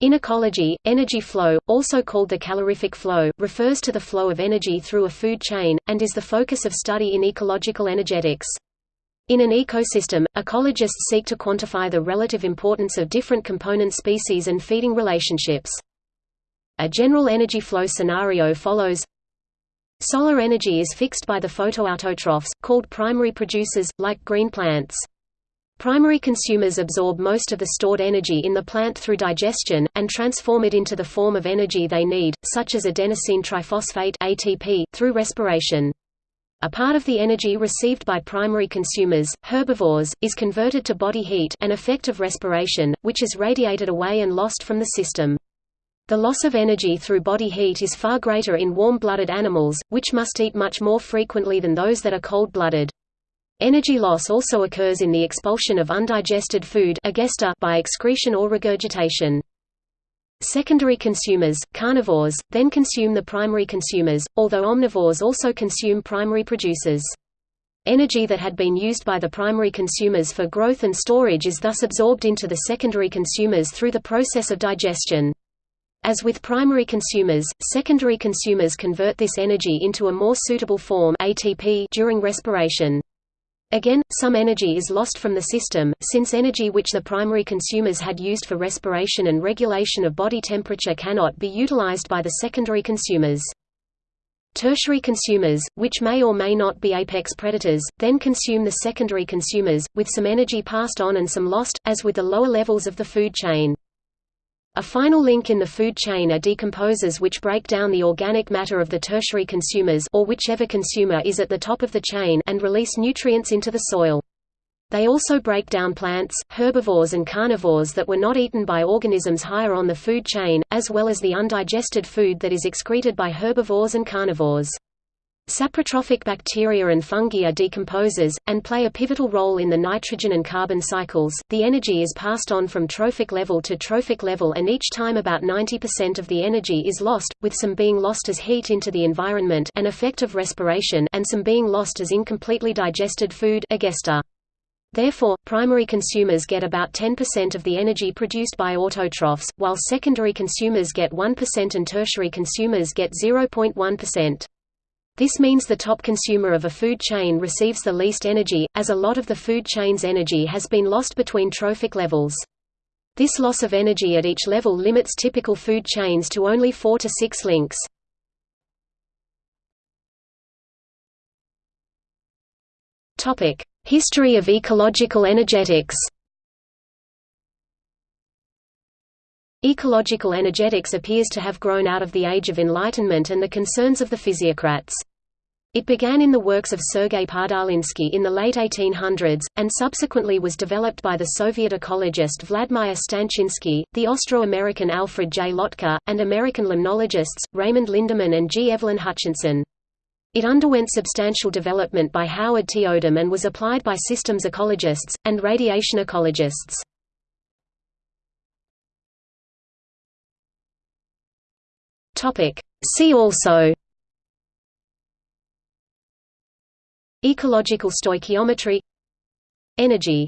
In ecology, energy flow, also called the calorific flow, refers to the flow of energy through a food chain, and is the focus of study in ecological energetics. In an ecosystem, ecologists seek to quantify the relative importance of different component species and feeding relationships. A general energy flow scenario follows Solar energy is fixed by the photoautotrophs, called primary producers, like green plants. Primary consumers absorb most of the stored energy in the plant through digestion, and transform it into the form of energy they need, such as adenosine triphosphate ATP, through respiration. A part of the energy received by primary consumers, herbivores, is converted to body heat an effect of respiration, which is radiated away and lost from the system. The loss of energy through body heat is far greater in warm-blooded animals, which must eat much more frequently than those that are cold-blooded. Energy loss also occurs in the expulsion of undigested food by excretion or regurgitation. Secondary consumers, carnivores, then consume the primary consumers, although omnivores also consume primary producers. Energy that had been used by the primary consumers for growth and storage is thus absorbed into the secondary consumers through the process of digestion. As with primary consumers, secondary consumers convert this energy into a more suitable form ATP during respiration. Again, some energy is lost from the system, since energy which the primary consumers had used for respiration and regulation of body temperature cannot be utilized by the secondary consumers. Tertiary consumers, which may or may not be apex predators, then consume the secondary consumers, with some energy passed on and some lost, as with the lower levels of the food chain. A final link in the food chain are decomposers which break down the organic matter of the tertiary consumers or whichever consumer is at the top of the chain and release nutrients into the soil. They also break down plants, herbivores and carnivores that were not eaten by organisms higher on the food chain, as well as the undigested food that is excreted by herbivores and carnivores. Saprotrophic bacteria and fungi are decomposers, and play a pivotal role in the nitrogen and carbon cycles. The energy is passed on from trophic level to trophic level, and each time about 90% of the energy is lost, with some being lost as heat into the environment an effect of respiration and some being lost as incompletely digested food egesta. Therefore, primary consumers get about 10% of the energy produced by autotrophs, while secondary consumers get 1% and tertiary consumers get 0.1%. This means the top consumer of a food chain receives the least energy, as a lot of the food chain's energy has been lost between trophic levels. This loss of energy at each level limits typical food chains to only 4 to 6 links. History of ecological energetics Ecological energetics appears to have grown out of the Age of Enlightenment and the concerns of the physiocrats. It began in the works of Sergei Podolinsky in the late 1800s, and subsequently was developed by the Soviet ecologist Vladimir Stanchinsky, the Austro-American Alfred J. Lotka, and American limnologists, Raymond Lindeman and G. Evelyn Hutchinson. It underwent substantial development by Howard T. Odum and was applied by systems ecologists, and radiation ecologists. See also Ecological stoichiometry Energy